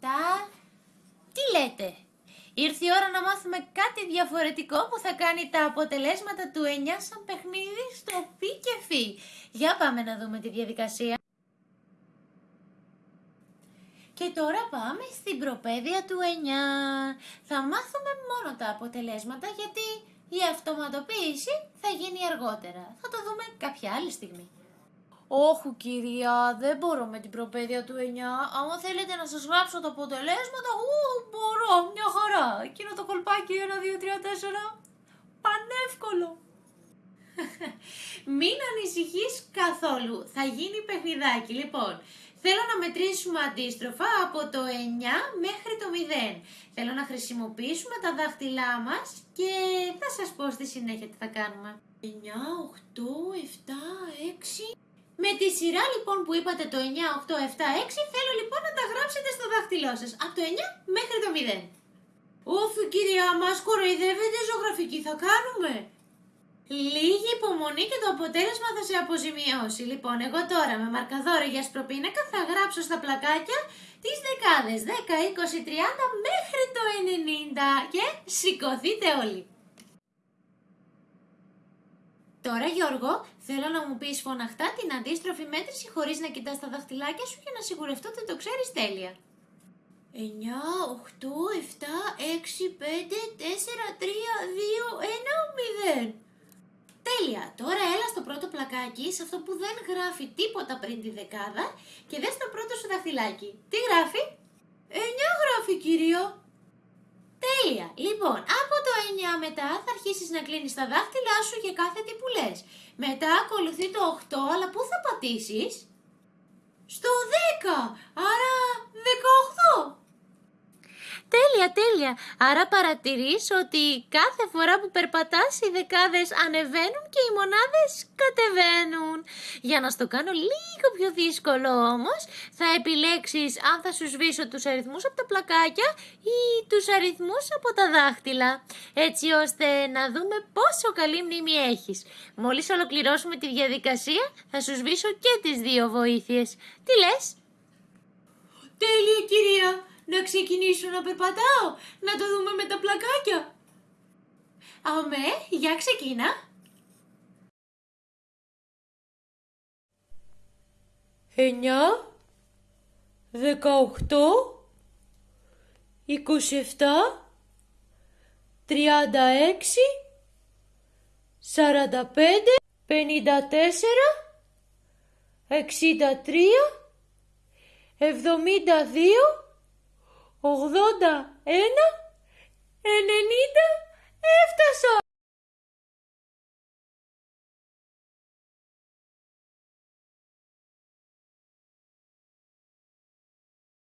7. Τι λέτε; Ήρθε η ώρα να μάθουμε κάτι διαφορετικό που θα κάνει τα αποτελέσματα του 9 σαν παιχνίδι στο πι και φι. Για πάμε να δούμε τη διαδικασία. Και τώρα πάμε στην προπαίδεια του 9. Θα μάθουμε μόνο τα αποτελέσματα γιατί η αυτοματοποίηση θα γίνει αργότερα. Θα το δούμε κάποια άλλη στιγμή. Όχι κυρία, δεν μπορώ με την προπαίδεια του 9. Άμα θέλετε να σας γράψω τα αποτελέσματα, ου, μπορώ, μια χαρά. Εκείνο το κολπάκι 1, 2, 3, 4, πανεύκολο. Μην ανησυχείς καθόλου, θα γίνει παιχνιδάκι. Λοιπόν, θέλω να μετρήσουμε αντίστροφα από το 9 μέχρι το 0. Θέλω να χρησιμοποιήσουμε τα δάχτυλά μας και θα σας πω στη συνέχεια τι θα κάνουμε. 9, 8, 7, 6... Με τη σειρά λοιπόν που είπατε το 9, 8, 7, 6 θέλω λοιπόν να τα γράψετε στο δάχτυλό σας. Από το 9 μέχρι το 0. Όφη κυρία μας κοροϊδεύετε ζωγραφική θα κάνουμε. Λίγη υπομονή και το αποτέλεσμα θα σε αποζημιώσει. Λοιπόν, εγώ τώρα με μαρκαδόρο για σπροπίνακα θα γράψω στα πλακάκια τις δεκάδες 10, 20, 30 μέχρι το 90 και σηκωθείτε όλοι. Τώρα Γιώργο, θέλω να μου πεις φωναχτά την αντίστροφη μέτρηση χωρίς να κοιτάς τα δαχτυλάκια σου για να σιγουρευτώ ότι το ξέρεις τέλεια. 9, 8, 7, 6, 5, 4, 3, 2, 1, 0. Τέλεια! Τώρα έλα στο πρώτο πλακάκι, σε αυτό που δεν γράφει τίποτα πριν τη δεκάδα και δες το πρώτο σου δαχτυλάκι. Τι γράφει; 9 γράφει κύριο. Τέλεια! Λοιπόν, από το 9 μετά θα αρχίσεις να κλείνεις τα δάχτυλά σου για κάθε τι που λες. Μετά ακολουθεί το 8, αλλά πού θα πατήσεις; Στο 10! Άρα 18! Τέλεια, τέλεια. Άρα παρατηρείς ότι κάθε φορά που περπατάς οι δεκάδες ανεβαίνουν και οι μονάδες κατεβαίνουν. Για να στο κάνω λίγο πιο δύσκολο όμως, θα επιλέξεις αν θα σου σβήσω τους αριθμούς από τα πλακάκια ή τους αριθμούς από τα δάχτυλα. Έτσι ώστε να δούμε πόσο καλή μνήμη έχεις. Μόλις ολοκληρώσουμε τη διαδικασία, θα σου σβήσω και τις δύο βοήθειες. Τι λες; Τέλεια κυρία! Να ξεκινήσω να περπατάω, να το δούμε με τα πλακάκια. Αμέ, για ξεκίνα. Εννιά, δεκαοχτώ, εικοσιεφτά, τριάντα έξι, σαράντα πέντε, πενήντα τέσσερα, εξήντα τρία, εβδομήντα δύο, 81, 90, έφτασα!